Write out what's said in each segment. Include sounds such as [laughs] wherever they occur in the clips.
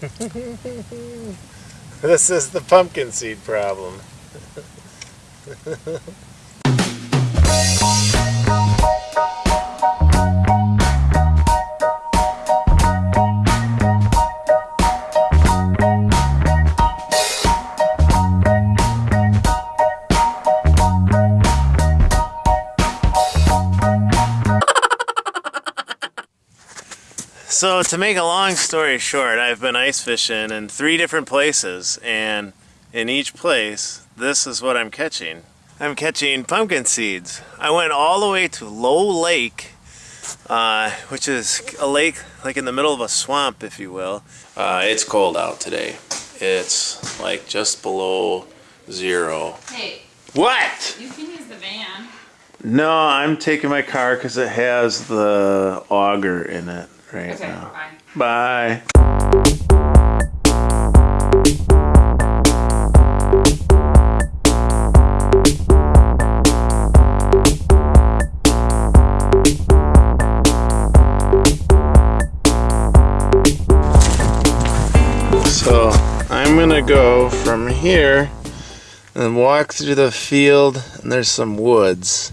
[laughs] this is the pumpkin seed problem. [laughs] So to make a long story short, I've been ice fishing in three different places and in each place, this is what I'm catching. I'm catching pumpkin seeds. I went all the way to Low Lake, uh, which is a lake like in the middle of a swamp, if you will. Uh, it's cold out today. It's like just below zero. Hey, What? you can use the van. No, I'm taking my car because it has the auger in it right Okay, now. bye. Bye. So I'm gonna go from here and walk through the field and there's some woods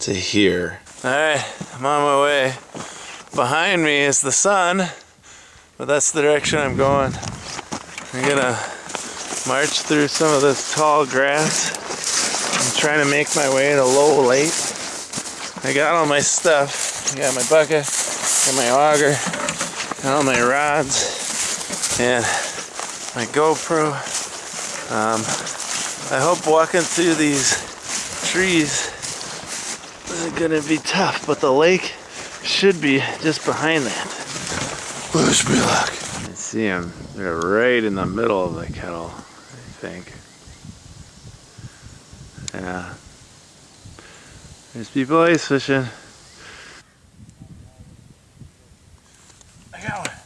to here. Alright, I'm on my way. Behind me is the sun, but that's the direction I'm going. I'm gonna march through some of this tall grass. I'm trying to make my way to Low Lake. I got all my stuff. I got my bucket, got my auger, got all my rods, and my GoPro. Um, I hope walking through these trees is gonna be tough, but the lake should be just behind that. Wish me luck. I see them. They're right in the middle of the kettle, I think. Yeah. There's people ice fishing. I got one.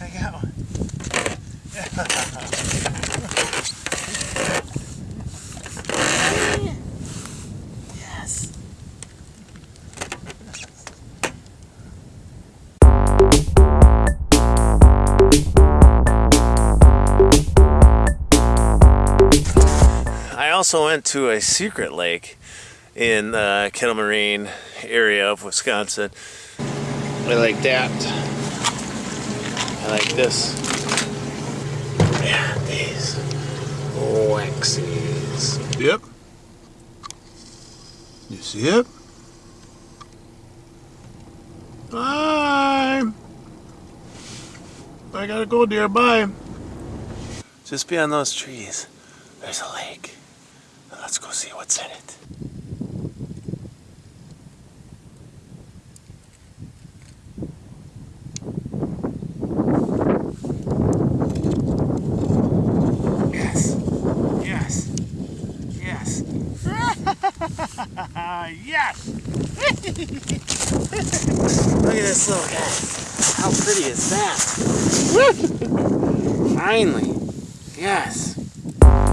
I got one. [laughs] also went to a secret lake in uh, the Kettle Moraine area of Wisconsin. I like that. I like this. Yeah, these waxies. Yep. You see it? Bye. I gotta go, dear. Bye. Just beyond those trees, there's a lake. Let's go see what's in it. Yes. Yes. Yes. [laughs] yes. Look at this little guy. How pretty is that? [laughs] Finally. Yes.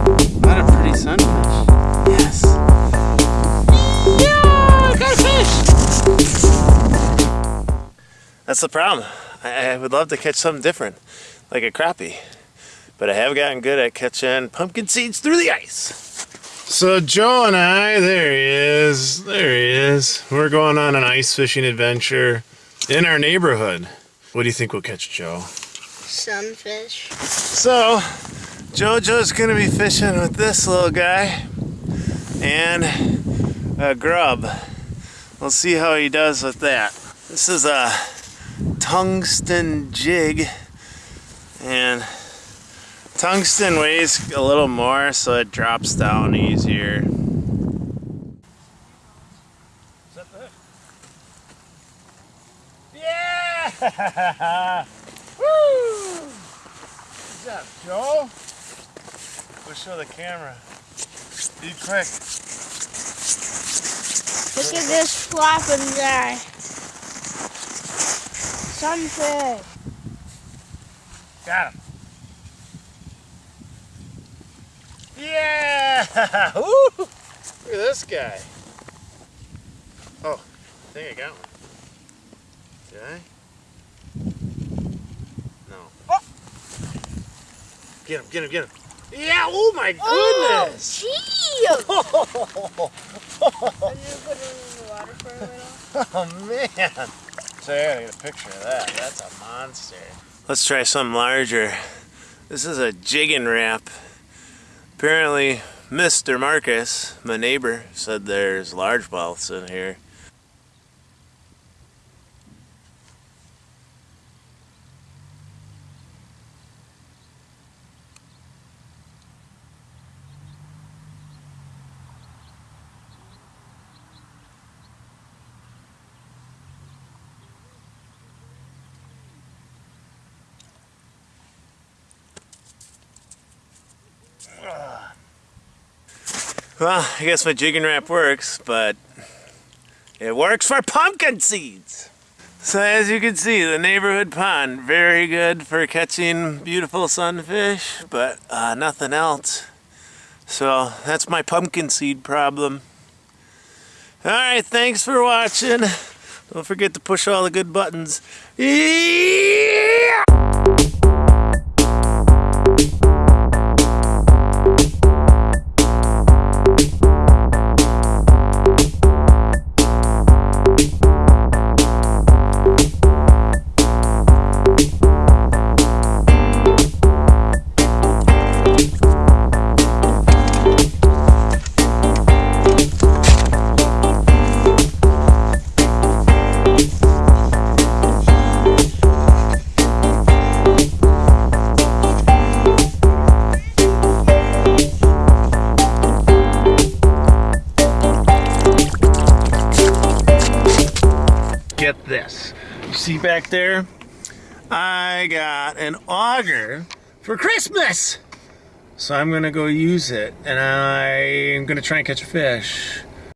What a pretty sunfish. Yes. Yeah, I got a fish. That's the problem. I, I would love to catch something different, like a crappie. But I have gotten good at catching pumpkin seeds through the ice. So Joe and I, there he is, there he is. We're going on an ice fishing adventure in our neighborhood. What do you think we'll catch, Joe? Sunfish. So, JoJo's gonna be fishing with this little guy and a grub. We'll see how he does with that. This is a tungsten jig and tungsten weighs a little more so it drops down easier. Yeah! [laughs] Woo! What's up, Joe? We'll show the camera. Be quick. Look at this flopping guy. Sunfish. Got him. Yeah! [laughs] Woo! Look at this guy. Oh, I think I got one. Did I? No. Oh! Get him, get him, get him. Yeah, oh my Oh, goodness. gee! I'm gonna put it in the water for a little. Oh man. So I gotta get a picture of that. That's a monster. Let's try something larger. This is a Jigging Rap. Apparently, Mr. Marcus, my neighbor, said there's large largemouths in here. Well, I guess my Jigging Rap works, but it works for pumpkin seeds. So as you can see, the neighborhood pond, very good for catching beautiful sunfish, but uh, nothing else. So that's my pumpkin seed problem. Alright, thanks for watching. Don't forget to push all the good buttons. Yeah! get this. You see back there? I got an auger for Christmas. So I'm gonna go use it and I'm gonna try and catch a fish.